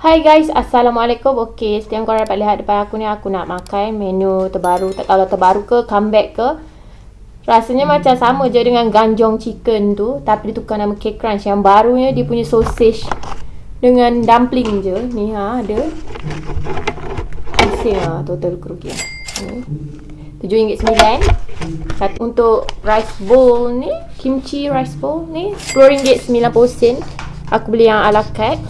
Hai guys, Assalamualaikum. Okey, seperti yang korang dapat lihat depan aku ni, aku nak makan menu terbaru. Tak tahu lah terbaru ke, comeback ke. Rasanya hmm. macam sama je dengan ganjong chicken tu. Tapi dia tukar nama cake crunch. Yang barunya dia punya sausage dengan dumpling je. Ni ha, ada. Pusing lah total kerugian. RM7.9. Satu untuk rice bowl ni, kimchi rice bowl ni, RM10.90. Aku beli yang ala carte.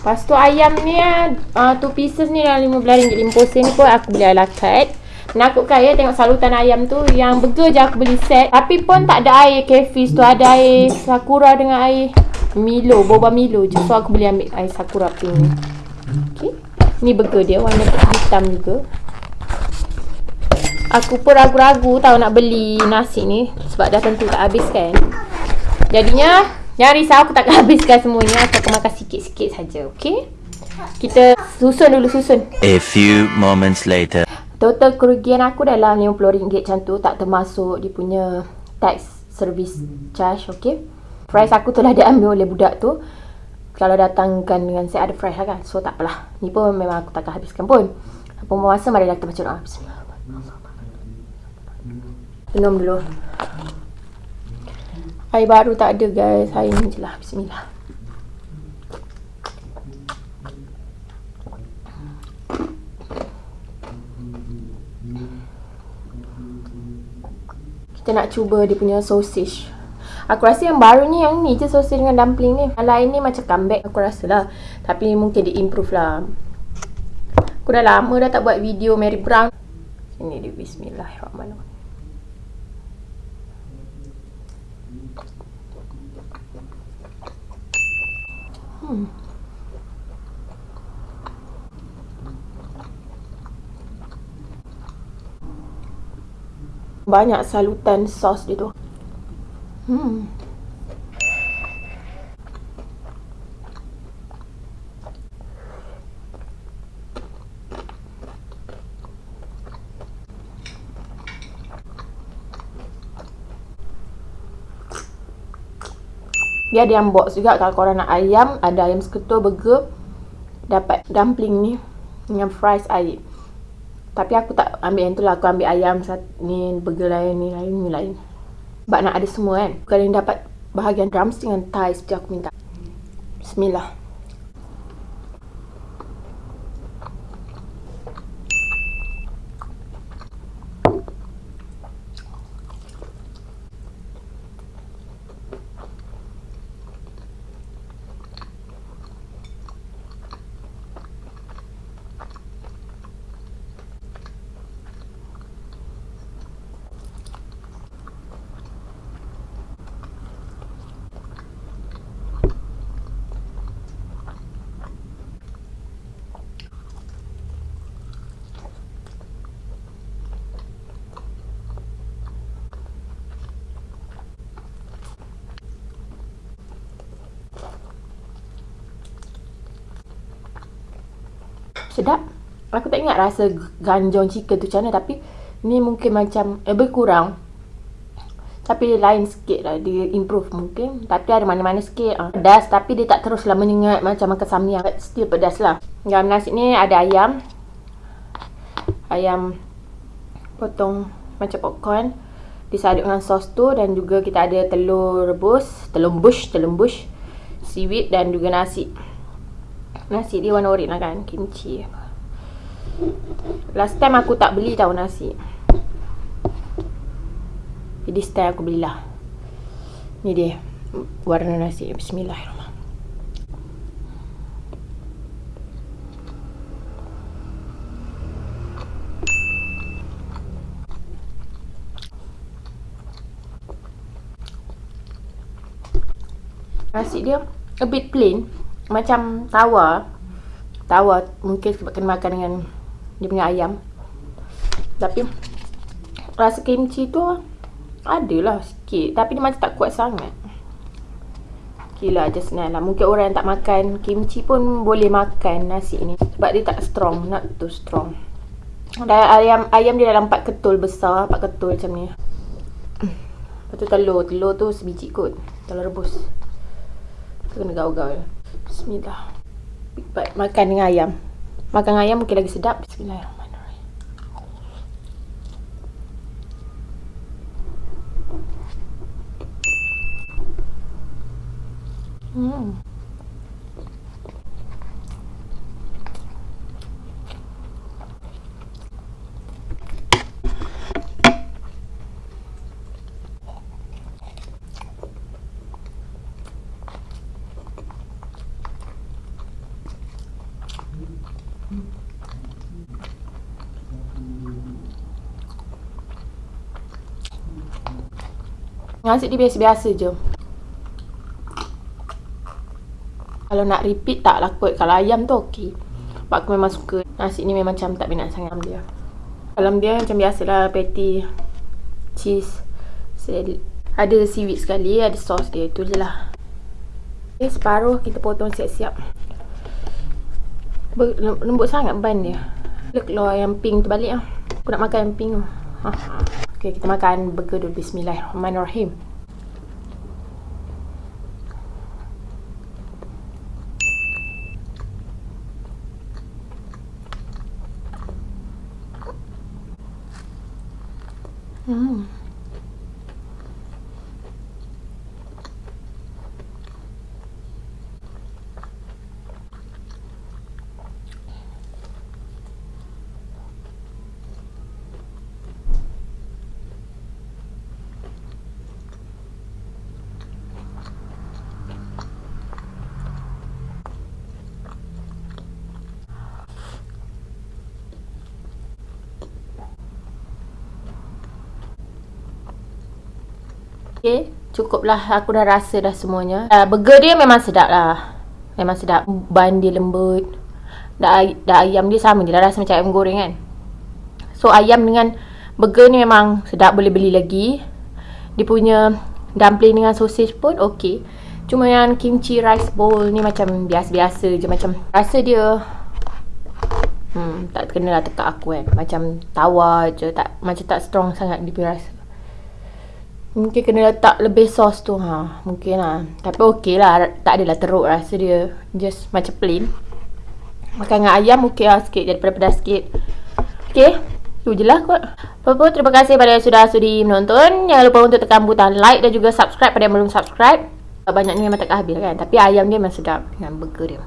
Lepas tu ayam ni uh, Two pieces ni dalam RM15 RM50 ni pun aku beli ala carte Menakutkan ya tengok salutan ayam tu Yang burger je aku beli set. Tapi pun tak ada air cafish tu Ada air sakura dengan air Milo, boba Milo je. So aku beli ambil air sakura pink ni. Okay Ni burger dia warna hitam juga. Aku pun ragu-ragu tau nak beli nasi ni Sebab dah tentu tak habis kan. Jadinya Jangan risau aku takkan habiskan semuanya. Aku akan makan sikit-sikit saja, okey? Kita susun dulu susun. A few moments later. Total kerugian aku dalam RM50 macam tu Tak termasuk dia punya tax service charge, okey? Price aku telah diambil oleh budak tu. Kalau datangkan dengan saya ada price lah kan? So tak apalah. Ni pun memang aku takkan habiskan pun. Apa masa marilah kita baca doa Bismillah Minum dulu Air baru tak ada guys. Air ni je lah. Bismillah. Kita nak cuba dia punya sausage. Aku rasa yang baru ni yang ni je sausage dengan dumpling ni. Yang lain ni macam comeback aku rasa lah. Tapi mungkin dia improve lah. Aku dah lama dah tak buat video Mary Brown. Ini dia bismillahirrahmanirrahim. Hmm. Banyak salutan sos dia tu. Hmm. Dia ada yang box juga kalau korang nak ayam, ada ayam seketul burger. Dapat dumpling ni dengan fries air. Tapi aku tak ambil yang tu lah, aku ambil ayam ni burger lain ni lain ni lain. Sebab nak ada semua kan. Kalau yang dapat bahagian drumstick dengan thigh seperti aku minta. Bismillah. Sedap. Aku tak ingat rasa ganjong chicken tu macam mana tapi ni mungkin macam eh berkurang. Tapi lain sikit lah dia improve mungkin. Tapi ada mana-mana sikit uh, pedas tapi dia tak teruslah menyengat macam makan samyang. Still pedas lah. Dalam nasi ni ada ayam. Ayam potong macam popcorn. Disaduk dengan sos tu dan juga kita ada telur rebus telur bush telur bush seaweed dan juga nasi Nasi dia warna orange lah kan Kimchi. Last time aku tak beli tau nasi. Jadi time aku belilah. Ni dia Warna nasi. Bismillahirrahmanirrahim. Nasi dia a bit plain macam tawa. Tawa mungkin sebab kena makan dengan dia punya ayam. Tapi rasa kimchi tu adalah sikit. Tapi dia macam tak kuat sangat. Gila just senang lah. Mungkin orang yang tak makan kimchi pun boleh makan nasi ni. Sebab dia tak strong Not too strong. Dan ayam ayam dia dalam 4 ketul besar 4 ketul macam ni. Lepas tu telur. Telur tu sebiji kot. Telur rebus. Kena gaul-gaul Bismillah. makan dengan ayam. Makan ayam mungkin lagi sedap. Bismillahirrahmanirrahim. Hmm. Nasi dia biasa-biasa je. Kalau nak repeat tak lah kot. Kalau ayam tu okey. Sebab aku memang suka. Nasi ni memang macam tak minat sangat dia. Dalam dia macam biasalah patty. Cheese. Ada seaweed sekali. Ada sos dia. Itu je lah. Okay, separuh kita potong siap-siap. Lembut sangat ban dia. Dia keluar yang pink tu balik lah. Aku nak makan yang pink tu. Ha. Okay, kita makan burger dulu. Bismillahirrahmanirrahim. Hmm. Okay, cukuplah aku dah rasa dah semuanya. Uh, burger dia memang sedap lah. Memang sedap. Ban dia lembut. Dah, dah ayam dia sama je dah rasa macam ayam goreng kan. So ayam dengan burger ni memang sedap boleh beli lagi. Dia punya dumpling dengan sausage pun okey. Cuma yang kimchi rice bowl ni macam biasa-biasa je macam rasa dia Hmm, tak kena lah tekak aku kan. Macam tawar je. Tak, macam tak strong sangat dia rasa. Mungkin kena letak lebih sos tu ha. Mungkin lah. Tapi okey lah. Tak adalah teruk rasa dia. Just macam plain. Makan dengan ayam okey lah sikit. Daripada pedas sikit. Okey. Tu je lah kot. Apa-apa terima kasih pada yang sudah sudi menonton. Jangan lupa untuk tekan butang like dan juga subscribe pada yang belum subscribe. Banyak ni memang tak habis kan. Tapi ayam dia memang sedap. Dengan burger dia.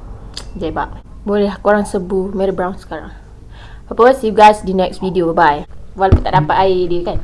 Jebak. Boleh lah korang sebu Mary Brown sekarang. Apa-apa see you guys di next video. Bye-bye. Walaupun tak dapat air dia kan.